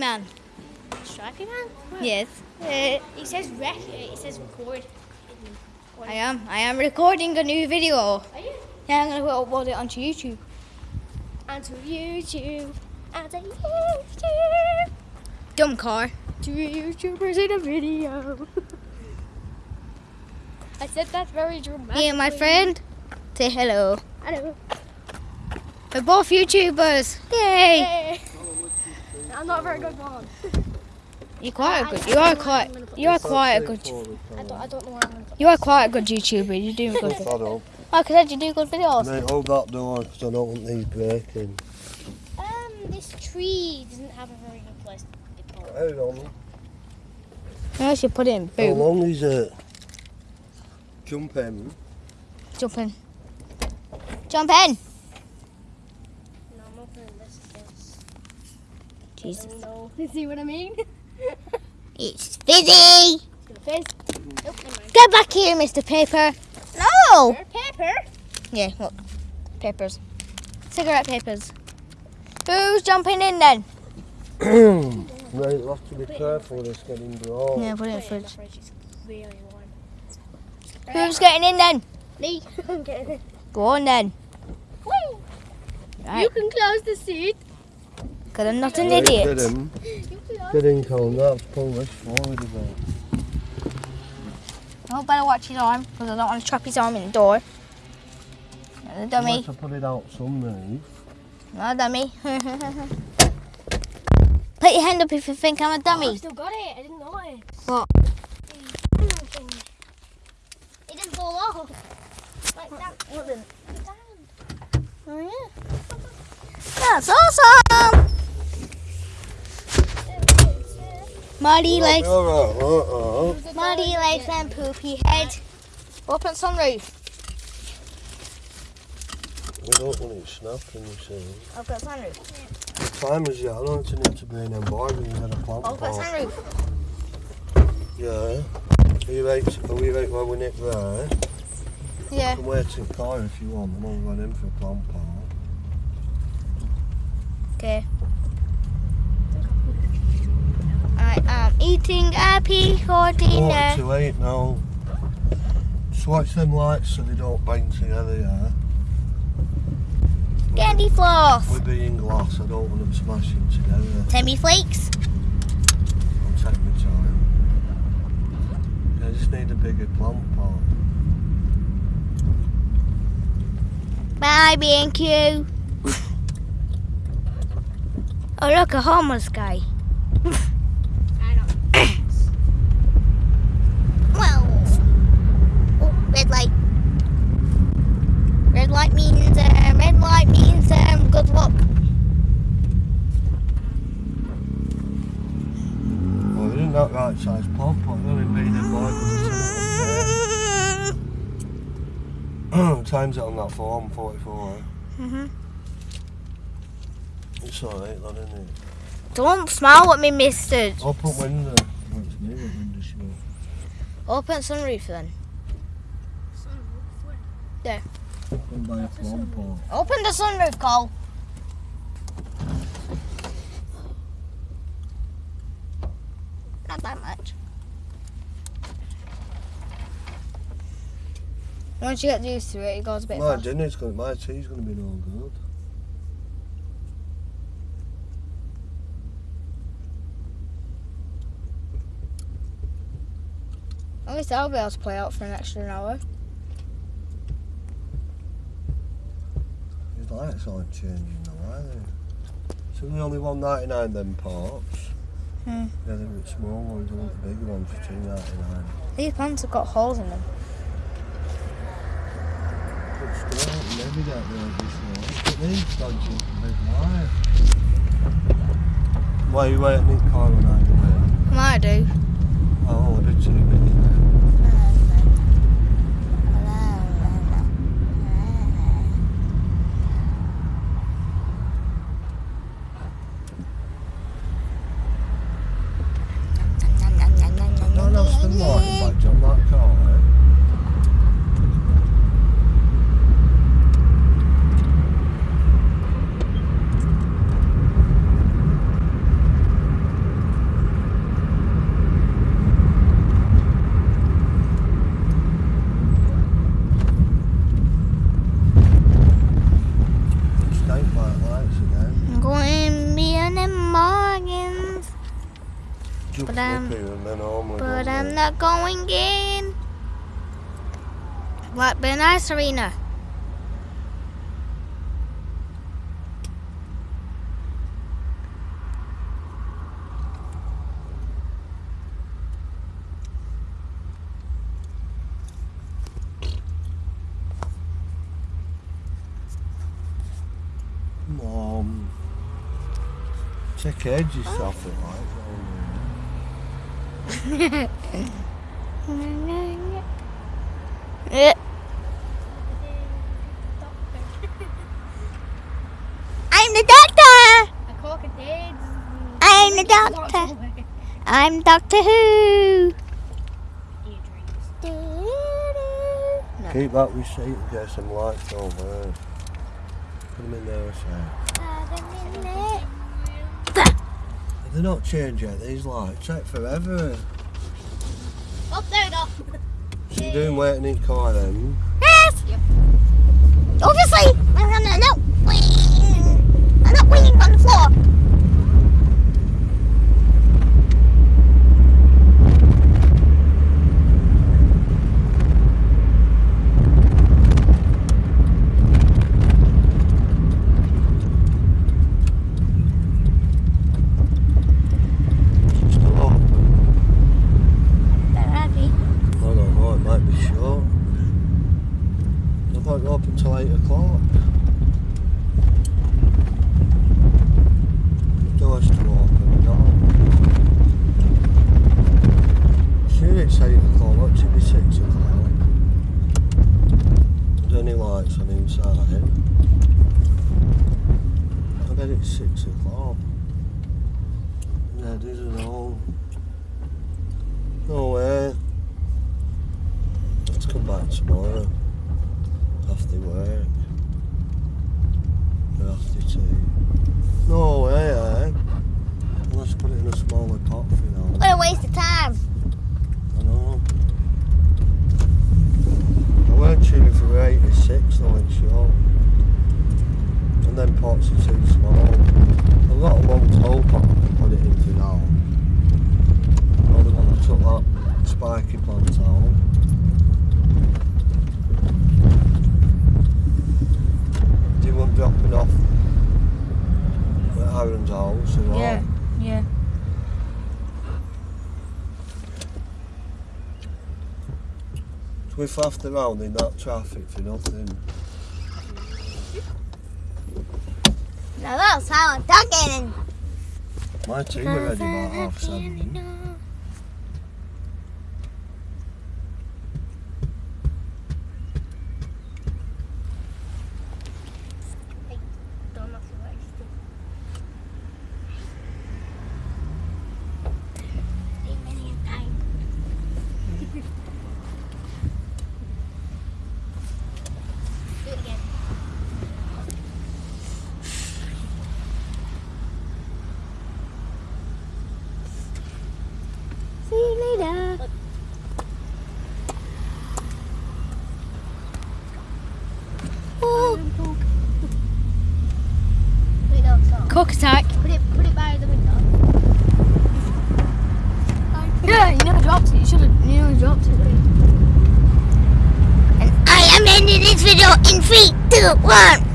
Man. Stripey Man? Yes. Uh, It says rec. It says record. I am. I am recording a new video. Are you? Yeah, I'm gonna upload it onto YouTube. Onto YouTube. Onto YouTube. Dumb car. Two YouTubers in a video. I said that very dramatic. Me and my friend. Say hello. Hello. We're both YouTubers. Yay! Hey. I'm not a very good one. You're quite a good. You are quite. You are quite a good. I don't, I don't know where I'm going to You are quite a good YouTuber. You're doing good. I don't. Oh, cause you do good videos. Mate, hold that door because I don't want these breaking. Um, this tree doesn't have a very good place to be put. Hold on. I should put it in How long is it? Jump in. Jump in. Jump in. No, I'm opening this. this. Jesus. You see what I mean? It's fizzy. It's gonna fizz. Nope, never. Get back here, Mr. Paper. No. Pepper. Yeah, look. Papers. Cigarette papers. Who's jumping in then? Mate, you have to be careful with this getting dry. Yeah, put it in the Put it in the fridge. fridge. It's really warm. Who's getting in then? Me. I'm getting it. Go on then. Right. You can close the seat. Because I'm not an Right, Get idiot. him. You close. Get in, Colin. That's pull this forward a bit. Oh, better watch his arm because I don't want to trap his arm in the door. And the dummy. Unless I put it out some move. No dummy. Put your hand up if you think I'm a dummy. Oh, I still got it. I didn't know it. What? It didn't fall off. Like that. Wouldn't. Oh, yeah. That's awesome! Muddy legs, Alright, uh-uh. muddy legs and poopy head. Open sunroof. We don't want it snapping, you see. Open sunroof. Time is yeah, I don't want it to be an embargo and get a plant Open pot. sunroof. Yeah. Are you right, are we right where we nick there? Yeah. You can wait in the car if you want, and I'll run in for a plant pot. Okay. I am eating a pea for Quarter dinner. to eight now. Swatch them lights so they don't bang together, yeah? Candy floss. With being glass, I don't want them smashing together. Timmy flakes. I'll take my time. I just need a bigger plant pot. Bye, B&Q. oh, look, a homeless guy. I don't. Well, oh, red light. Red light means um, red light means um, good luck. Well, they didn't that right size pot, they've only made it like Times it on that form, 44. Mm-hmm. It's alright, that isn't it? Don't smile at me, mister. Open window. It's me, that window shut. Open sunroof then. Open by a plant pot. Open the sunroof, Cole. Not that much. Once you get used to it, it goes a bit My faster. dinner's gonna, my tea's gonna be no good. At least I'll be able to play out for an extra hour. Lights aren't changing though, are they? So the only 199 them parts. Hmm. Yeah, they're the small ones, want the bigger ones for 299. These pants have got holes in them. But still, maybe really this But these dodgy big wire. Why are you waiting in the car when I go do. Oh, I did see a bit in there. No one else been lighting badge on that car, eh? jumps But, up here and then normally But I'm not going in. Blackburn Ice Arena. Come on. Take edges off it like. I'm the doctor. I'm the doctor. I'm Doctor Who. Keep that receipt and get some lights over there. Put them in there a sec. They're not changed yet, these lights. Take forever. Oh, there we go. So you're doing waiting in car then? Yes. Obviously, I'm not waiting. I'm not waiting on the floor. It's still open. They're ready. I don't know, it might be short. I thought it open till 8 o'clock. Doors to open, no. Sure it's 8 o'clock, be 6 o'clock? There's any lights on inside. I bet it's 6 o'clock. Yeah, it isn't all. No way. Let's come back tomorrow. After work. Or after tea. No way, eh? Let's put it in a smaller pot for now. What a waste of time. I know. I weren't sure if we were 86 though it's short. And then pots are too small. I've got a long toe pot I can put it in for now. Or the one I took that spiky plant out. Do you want dropping off at Aaron's house or what? Yeah, yeah. We faffed around in that traffic for nothing. Now that's how I'm talking. My tea were ready about half seven. Wait, no, stop. cook attack. Put it, put it by the window. Yeah, you never dropped it. You should have. You never dropped it. And I am ending this video in three, two, one.